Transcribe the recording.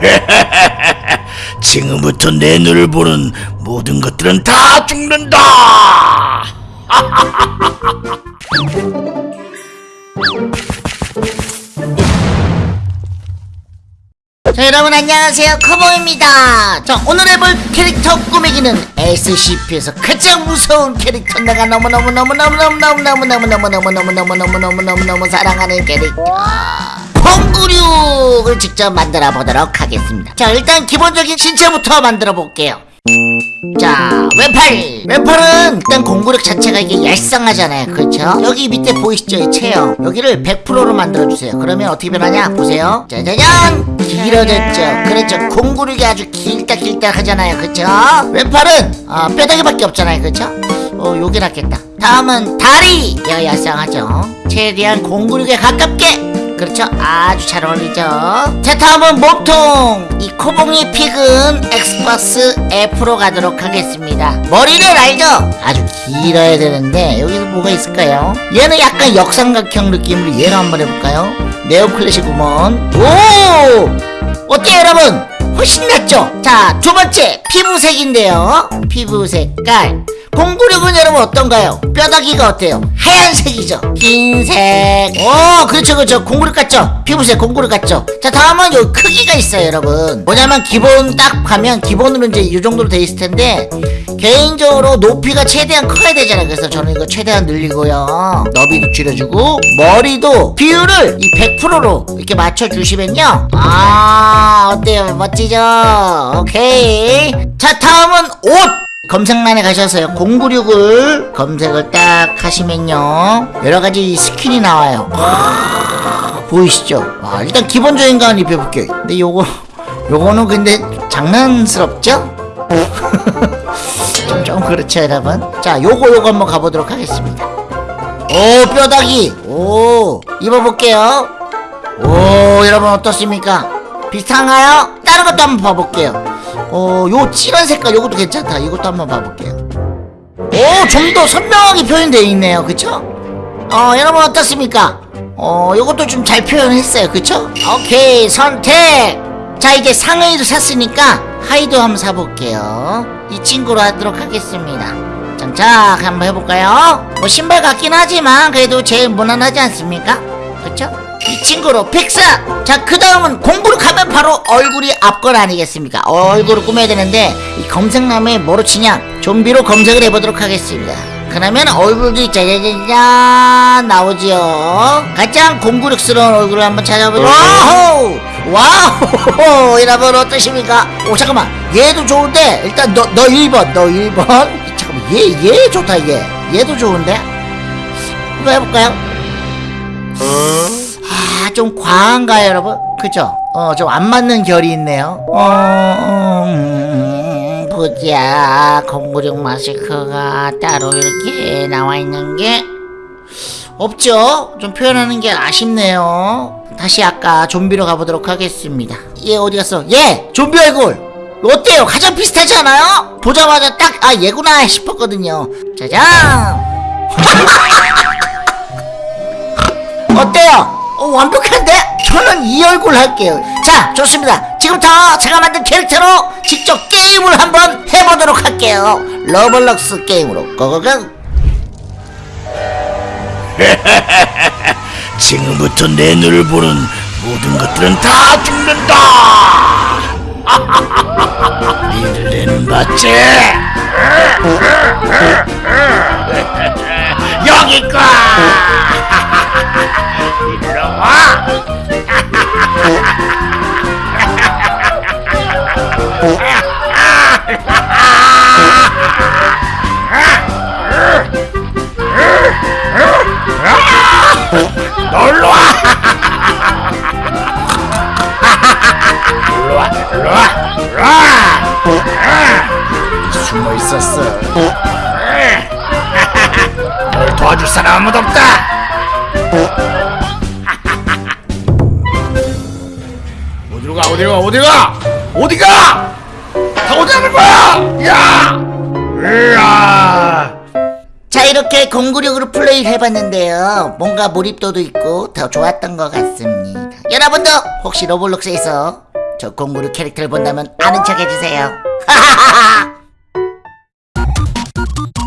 지금부터 내 눈을 보는 모든 것들은 다 죽는다. 자 여러분 안녕하세요 커버입니다 자 오늘 해볼 캐릭터 꾸미기는 SCP에서 가장 무서운 캐릭터 내가 너무너무너무너무너무너무너무너무너무너무너무너무너무너무너무너무너무 사랑하는 캐릭터 콩구 륙을 직접 만들어 보도록 하겠습니다. 자 일단 기본적인 신체부터 만들어 볼게요. 자 왼팔! 왼팔은 일단 공구력 자체가 이게 얄쌍하잖아요. 그렇죠? 여기 밑에 보이시죠? 이 체형. 여기를 100%로 만들어주세요. 그러면 어떻게 변하냐? 보세요. 짜자잔 길어졌죠? 그렇죠. 공구력이 아주 길다 하잖아요. 그렇죠? 왼팔은 어, 뼈다귀밖에 없잖아요. 그렇죠? 어 요게 낫겠다. 다음은 다리! 야 얄쌍하죠? 최대한 공구력에 가깝게 그렇죠? 아주 잘 어울리죠? 자 다음은 몸통! 이 코봉이 픽은 엑스박스 F로 가도록 하겠습니다. 머리를 알죠? 아주 길어야 되는데 여기서 뭐가 있을까요? 얘는 약간 역삼각형 느낌으로 얘를 한번 해볼까요? 네오클래식구먼. 오! 어때요 여러분? 훨씬 낫죠? 자 두번째 피부색인데요. 피부 색깔 공구력은 여러분 어떤가요? 뼈다귀가 어때요? 하얀색이죠? 흰색. 오 그렇죠 그렇죠. 공구력 같죠? 피부색 공구력 같죠? 자 다음은 요 크기가 있어요 여러분. 뭐냐면 기본 딱 가면 기본으로 이제 이 정도로 돼 있을 텐데 개인적으로 높이가 최대한 커야 되잖아요. 그래서 저는 이거 최대한 늘리고요. 너비도 줄여주고 머리도 비율을 이 100%로 이렇게 맞춰주시면요. 아 어때요? 멋지죠? 오케이. 자 다음은 옷 검색란에 가셔서요. 공구륙을 검색을 딱 하시면요. 여러가지 스킨이 나와요. 보이시죠? 아, 일단 기본적인 거 입혀볼게요. 근데 요거 요거는 근데 장난스럽죠? 좀, 좀 그렇죠 여러분? 자 요거 요거 한번 가보도록 하겠습니다. 오 뼈다귀! 오 입어볼게요. 오 여러분 어떻습니까? 비슷한가요? 다른 것도 한번 봐볼게요 어, 요 진한 색깔 요것도 괜찮다. 이것도 한번 봐볼게요. 오, 좀 더 선명하게 표현되어 있네요. 그쵸? 어, 여러분 어떻습니까? 어, 요것도 좀 잘 표현했어요. 그쵸? 오케이, 선택! 자, 이제 상의도 샀으니까 하의도 한번 사볼게요. 이 친구로 하도록 하겠습니다. 장착 한번 해볼까요? 뭐 신발 같긴 하지만 그래도 제일 무난하지 않습니까? 그쵸? 이 친구로 픽사! 자, 그 다음은 공부를 가면 바로 얼굴이 앞걸 아니겠습니까? 얼굴을 꾸며야 되는데, 이 검색남에 뭐로 치냐? 좀비로 검색을 해보도록 하겠습니다. 그러면 얼굴도 짜자자자 나오지요. 가장 공구력스러운 얼굴을 한번 찾아보도록. Wow! Wow! 여러분 어떠십니까? 오, 잠깐만. 얘도 좋은데, 일단 너, 너 1번, 너 1번. 잠깐만, 얘, 얘 좋다, 얘. 얘도 좋은데? 한번 해볼까요? 아, 좀 과한가요, 여러분? 그죠? 어, 좀 안 맞는 결이 있네요. 어, 음, 보자. 공구력 마스크가 따로 이렇게 나와 있는 게 없죠? 좀 표현하는 게 아쉽네요. 다시 아까 좀비로 가보도록 하겠습니다. 얘 어디 갔어? 얘! 좀비 얼굴! 어때요? 가장 비슷하지 않아요? 보자마자 딱, 아, 얘구나 싶었거든요. 짜잔! 어때요? 어, 완벽한데? 저는 이 얼굴 할게요 자 좋습니다 지금부터 제가 만든 캐릭터로 직접 게임을 한번 해보도록 할게요 러블럭스 게임으로 고고고 지금부터 내 눈을 보는 모든 것들은 다 죽는다. 니들은 맞지? 놀러 와. 일로 와, 일로 와, 일로 와. 숨어 있었어. 널 도와줄 사람 아무도 없다. 어디로 가, 어디로 가, 어디 가, 어디가! 다 오지 않을 거야! 야! 으아! 자 이렇게 공구력으로 플레이 해봤는데요 뭔가 몰입도도 있고 더 좋았던 것 같습니다 여러분도 혹시 로블록스에서 저 공구력 캐릭터를 본다면 아는 척 해주세요 하하하하